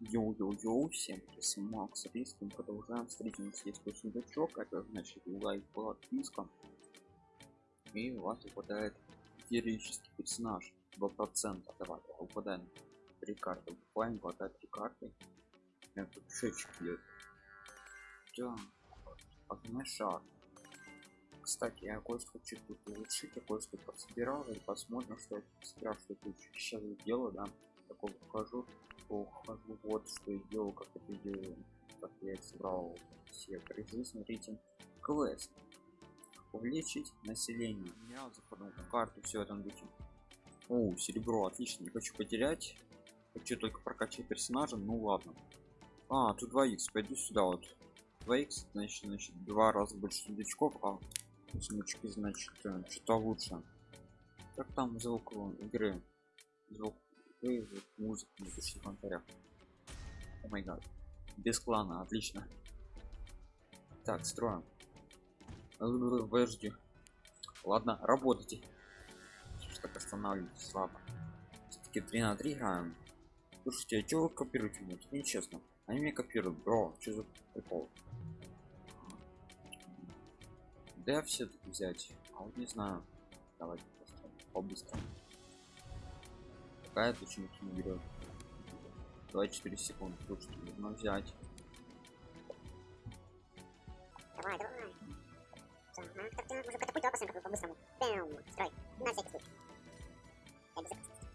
Йоу-йоу-йоу, всем привет, Макс Риск, мы продолжаем у нас есть сундучок, это значит лайк, подписка, и у вас выпадает героический персонаж, 2%, давай, выпадаем три карты, буквально выпадает три карты, я тут шечек идет, да, огненный шар, кстати, я кое-что хочу тут улучшить, я кое-что подсобирал, и посмотрим, что я собирал, что я сейчас делаю, да, такого покажу ухожу вот что я делал как это делаю как я собрал все призы смотрите квест. Увеличить население. Я заходил карту все там будет о серебро отлично не хочу потерять. Хочу только прокачать персонажа ну ладно. А тут 2 x пойду сюда вот. 2 x значит значит два раза больше сундучков а сундучки значит э, что-то лучше. Как там звук игры? Звук вызвать музыку на пишите в комментариях о май гад. Без клана отлично. Так строим. Подожди ладно работайте. Что так останавливайтесь слабо. Все-таки 3 на 3 играем. Слушайте а что вы копируете? Мне это нечестно. Они меня копируют бро. Что за прикол? Да все-таки взять. А вот не знаю. Давайте по-быстрому какая почему не берет 24 секунды слушайте нужно взять. Давай давай. Ага, как ты уже катапульту опасен какой по-быстрому. Бэм, строй. На всякий случай. Я без опасности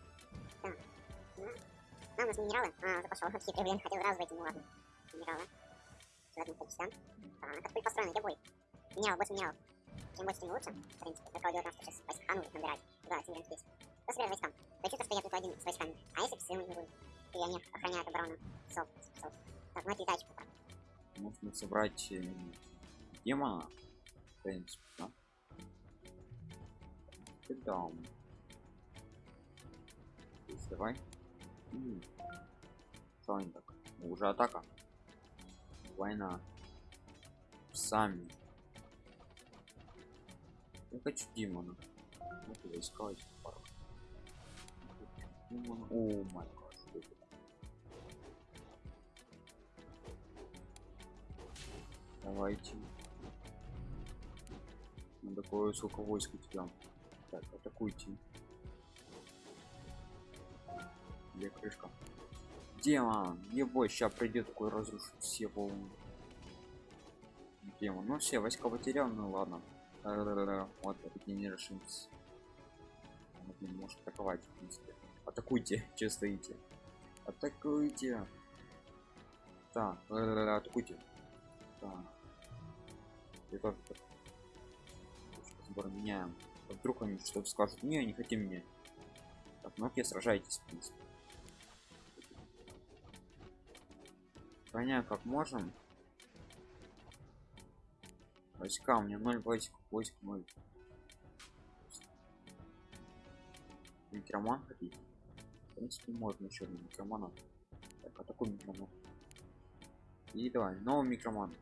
так ну, а, у нас минералы. А уже пошел хитрый блин хотел сразу войти ну ладно. Минералы. В одном количестве да, катапульт построен где бой минерал больше минералов. Чем больше тем лучше в принципе. Только делать нас сейчас войска ну набирать да тем здесь Посмотри войскам. Хочу стоять тут один с войсками. А если псы не будут? И они охраняют оборону. Соп, соп. Так, ну это тачку. Можно собрать э, демона. В принципе, да? Да. Давай. Что они так? Ну, уже атака. Война. Сами. Я хочу демона. Ну, искать пару. О май гад. Давайте. Ну такое сколько войск у тебя. Так, атакуйте. Где крышка? Демон! Ебой, сейчас придет такой разрушит все волны. Демон. Ну все, войска потерял, ну ладно. Вот, это не решимся. Он может атаковать, в принципе атакуйте че стоите? Атакуйте. Так атакуйте. Так. Сбор меняем. Вдруг они что-то скажут? Не не хотим мне так ну сражайтесь в принципе. Понятно, как можем. Войска у меня 0 войск войск 0 Роман хотите в принципе можно еще один микромана так а такой микроман и давай новый микроман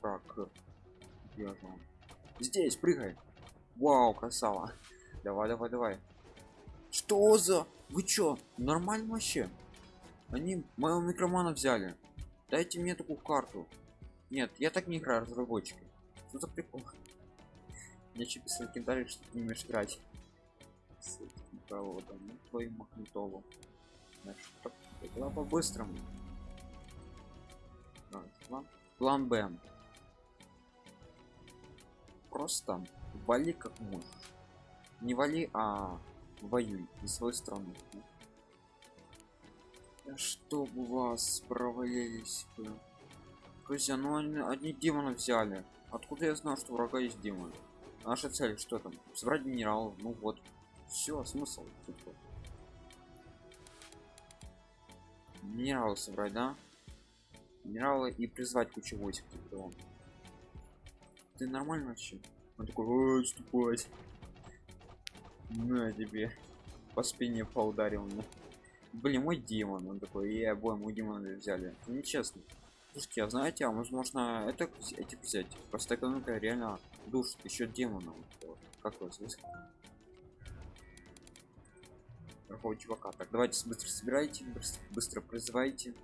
так где же он здесь прыгай вау красава. Давай давай давай. Что за? Вы чё нормально вообще? Они моего микромана взяли. Дайте мне такую карту. Нет я так не играю разработчики. Что за прикол еще писали комментарий что ты не умеешь играть с проводом ну твою магнитолу значит была по-быстрому. План, план б. Просто вали как можешь. Не вали а воюй из своей страны чтобы вас провалились друзья ну они одни демона взяли. Откуда я знал что врага есть демон наша цель что там? Собрать минерал ну вот. Все смысл. Минералы собрать да? Минералы и призвать кучу войск типа ты нормально вообще? Он такой ступать на тебе. По спине поударил мне. Блин мой демон. Он такой и обоим у демона взяли нечестно. Слушайте а знаете а возможно это эти взять? Просто экономика реально душит еще демона как вас другого чувака. Так давайте быстро собирайте быстро, быстро призывайте.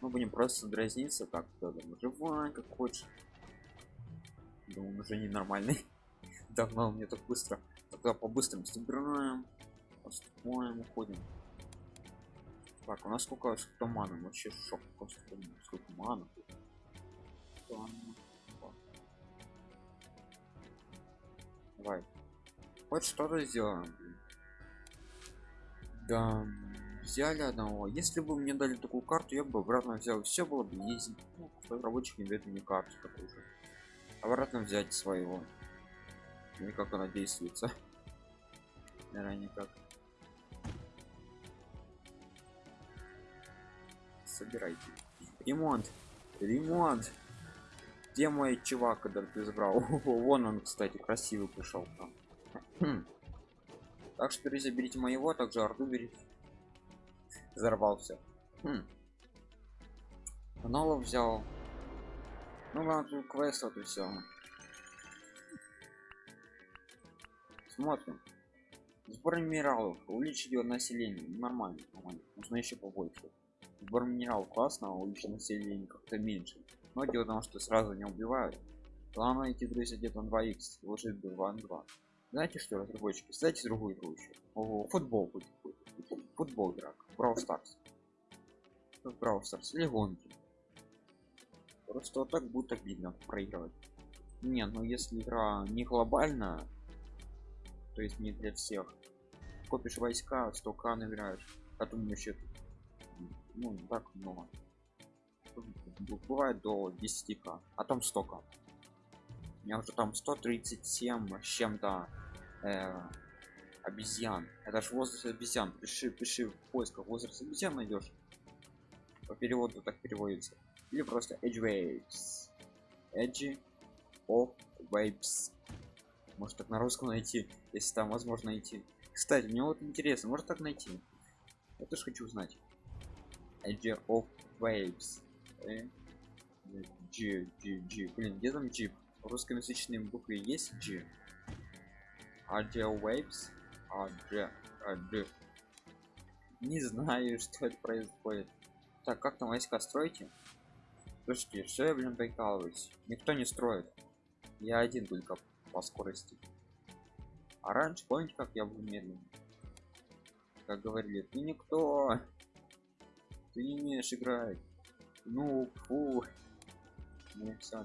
Мы будем просто дразниться так да, живай как хочешь. Он уже ненормальный. Давно мне так быстро. Тогда по-быстрому собираем поступаем уходим. Так у нас сколько маны? Вообще шок просто сколько мана давай. Хоть что-то сделаем да взяли одного. Если бы мне дали такую карту я бы обратно взял. Все было бы ездить ну, рабочих не дает мне карту такую же. Обратно взять своего. Или как она действуется? Наверное никак. Собирайте. Ремонт. Ремонт где мой чувак когда ты забрал? Вон он кстати красивый пришел там. Так что друзья берите моего также орду берите. Взорвался хм. Взял. Ну ладно тут квест вот и все смотрим. Сбор минералов. Увеличить его население. Нормально нормально. Нужно еще побольше. Сбор минералов классно увеличить население как-то меньше но дело в том что сразу не убивают. Главное идти друзья где-то на 2 x вложить 2 на 2 знаете что разработчики кстати другую игру еще. Ого, футбол будет футбол драк Brawl Stars. Brawl Stars. Или гонки. Просто вот так будет обидно проигрывать. Не ну если игра не глобальная то есть не для всех. Копишь войска 100 к набираешь а то еще ну так много бывает до 10 к а там 100 к у меня уже там 137 с чем-то э, обезьян. Это ж возраст обезьян. Пиши пиши в поисках возраст обезьян найдешь. По переводу так переводится. Или просто edge waves. Edge of waves. Может так на русском найти если там возможно найти. Кстати мне вот интересно может так найти? Я тоже хочу узнать. Edge of waves э? G, G, G. Блин, где там G? Русскоязычные буквы есть G? Audio Waves? Audio, Audio. Не знаю, что это происходит. Так, как там войска строите? Слушайте, что я, блин, прикалываюсь? Никто не строит. Я один только по скорости. А раньше, помните, как я был медленный? Как говорили, ты никто. Ты не умеешь играть. Ну, фу. Ну, все,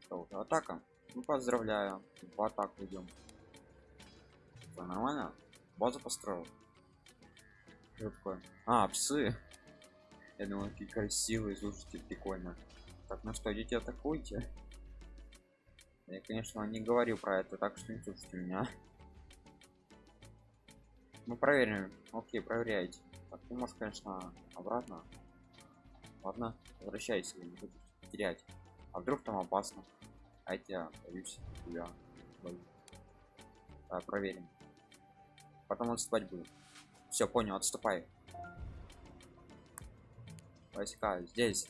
Что, атака? Ну, поздравляю. В атаку идем. Что, нормально? Базу построил. Что такое? А, псы. Я думаю, какие красивые, слушайте, прикольно. Так, ну что, идите атакуйте. Я, конечно, не говорю про это, так что не слушайте меня. Мы проверим. Окей, проверяйте. Так, ты можешь, конечно, обратно. Ладно, возвращайся, не буду терять. А вдруг там опасно? А я боюсь, тебя боюсь. Проверим. Потом отступать буду. Все, понял, отступай. Войска здесь.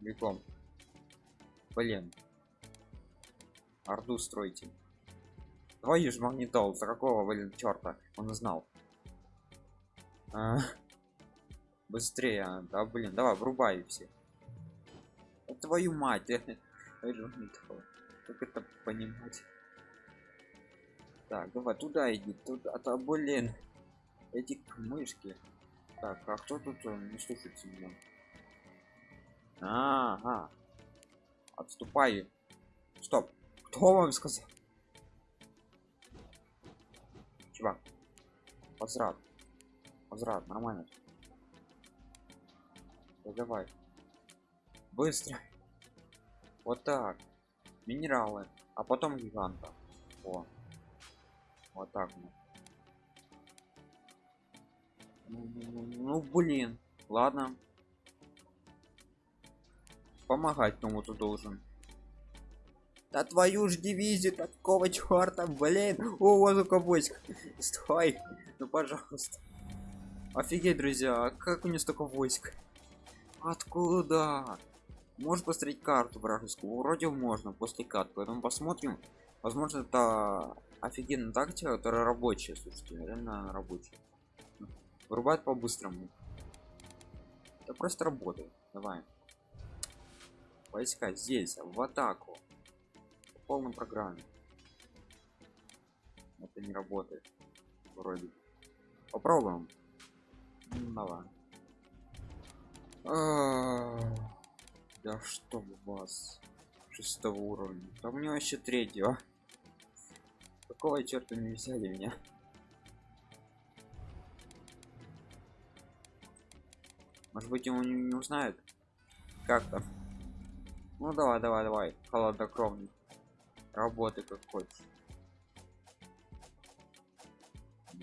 Бегом. Блин. Орду стройте. Твою ж магнитол, за какого, блин, черта? Он знал. А, быстрее, да, блин, давай, врубай все. Да твою мать, как это понимать? Так, давай туда иди, туда, а то, блин, эти мышки. Так, а кто тут э, не слушается меня? Ага. Отступай. Стоп. Кто вам сказал? Чувак возврат. Возврат нормально. Да давай. Быстро. Вот так. Минералы. А потом гиганта. О. Вот так. Ну, ну, ну блин. Ладно. Помогать кому-то должен да твою ж дивизию такого черта, блин. О, у войск. Стой. Ну, пожалуйста. Офигеть, друзья, а как у него столько войск? Откуда? Можешь посмотреть карту вражескую? Вроде можно после карты. Поэтому посмотрим. Возможно, это офигенная тактика, которая рабочая, слушайте, реально рабочая. Вырубает по-быстрому. Это просто работает. Давай. Войска здесь, в атаку. В полном программе. Это не работает. Вроде. Попробуем. Ну, давай. А, да что у вас шестого уровня да мне вообще третьего какого черта не взяли меня может быть ему не, не узнают как там ну давай давай давай холоднокровный работы как хочешь.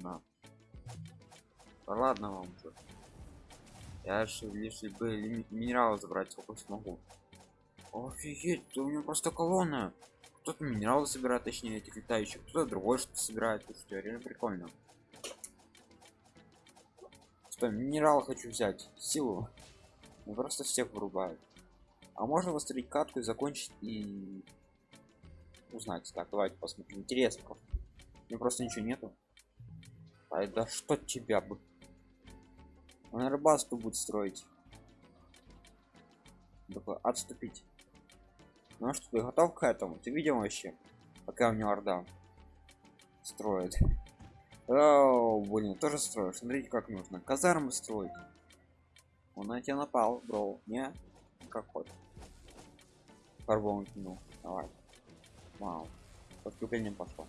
На да ладно вам уже. Я же лишь бы лимит минерала забрать сколько смогу. Офигеть у меня просто колонна. Кто-то минералы собирает точнее этих летающих кто-то другой что собирает что реально прикольно. Что минерал хочу взять силу. Ну, просто всех вырубают а можно восстановить катку и закончить и узнать. Так давайте посмотрим. Интересно. Мне просто ничего нету. А да что тебя бы он рыбацтво будет строить. Такой отступить. Ну что ты готов к этому? Ты видел вообще пока у него орда строит. О, блин тоже строишь смотрите как нужно. Казармы строить. Он на тебя напал бро. Не как ход фарбом кинул давай вау. Подступлением пошло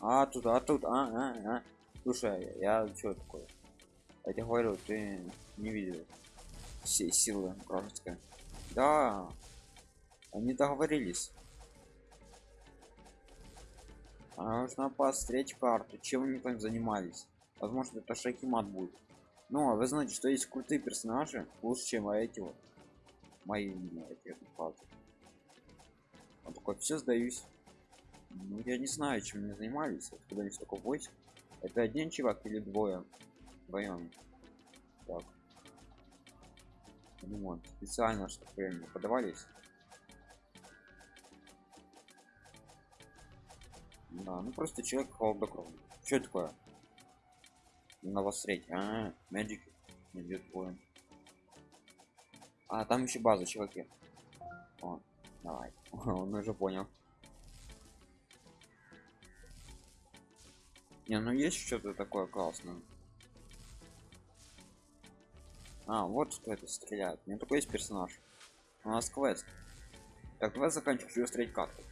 а тут а тут а, а, а. слушай я что такое? Я тебе говорю ты не видел все силы вражеская да они договорились. А нужно посмотреть карту чем они там занимались? Возможно это шакимат будет. Ну а вы знаете что есть крутые персонажи лучше чем эти вот. Мои эти палки он такой все сдаюсь. Ну я не знаю чем они занимались когда они столько войск. Это один чувак или двое? Вдвоем так. Ремонт специально чтобы время подавались. Да ну просто человек холоднокровный что такое? На вас треть а медик идет поем а там еще база чуваки. О, давай. Он уже понял. Не ну есть что-то такое классное. А вот что это стреляет. У меня такой есть персонаж. У нас квест. Так давай заканчивать строить карту.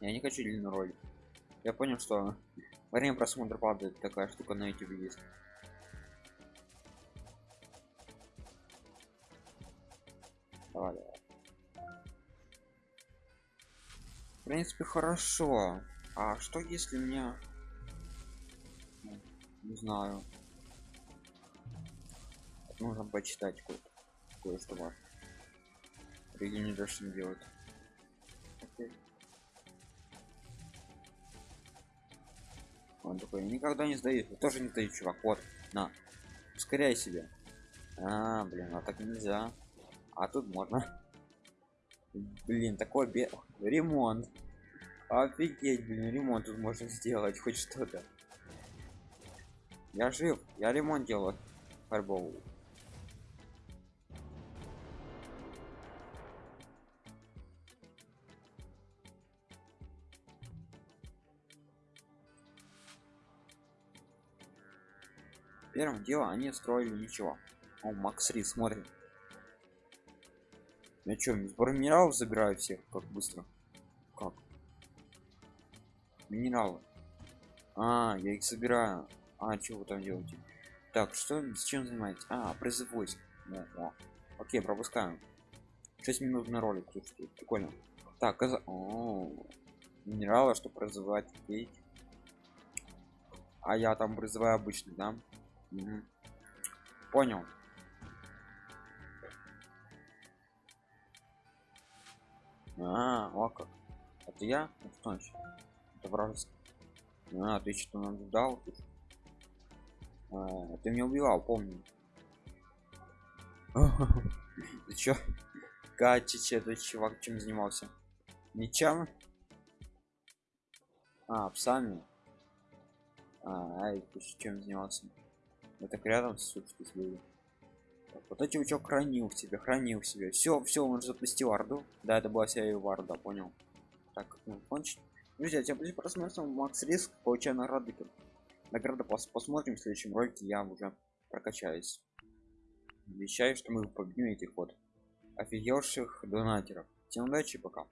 Я не хочу длинный ролик я понял что время просмотра падает. Такая штука на youtube есть. Давай, давай. В принципе хорошо. А что если меня ну, не знаю нужно почитать кое-что кое важно даже не делать okay. он такой никогда не сдаюсь тоже не сдаю чувак вот на ускоряй себе а блин а так нельзя. А тут можно блин такой бе ремонт Офигеть, блин, ремонт тут можно сделать, хоть что-то. Я жив, я ремонт делаю. Фарбову. Первым делом они строили ничего. О, Макс Ри, смотрим. Я сбор минералов забираю всех, как быстро? Как? минералы. А я их собираю. А что вы там делаете? Так что с чем занимаетесь? А призыв войск. О, о. окей пропускаем 6 минут на ролик слушайте прикольно. Так каза... о, минералы что призывать пить а я там призываю обычный да? Угу. понял а, о как это я это точно это вражеский а ты что наблюдал тут а, ты меня убивал помню ты чё катич этот чувак чем занимался Ничем? А, псами. А, ай, ты чем занимался? Мы так рядом сучки были. Так, вот эти учок хранил в себе, хранил в себе. Все, все, он запустил орду. Да, это была вся его орда, понял. Так, ну, кончить. Друзья, тебя будет просмотрим Макс Риск, получая награды. Награды пос посмотрим в следующем ролике, я уже прокачаюсь. Обещаю, что мы победим этих вот офигевших донатеров. Всем удачи, пока.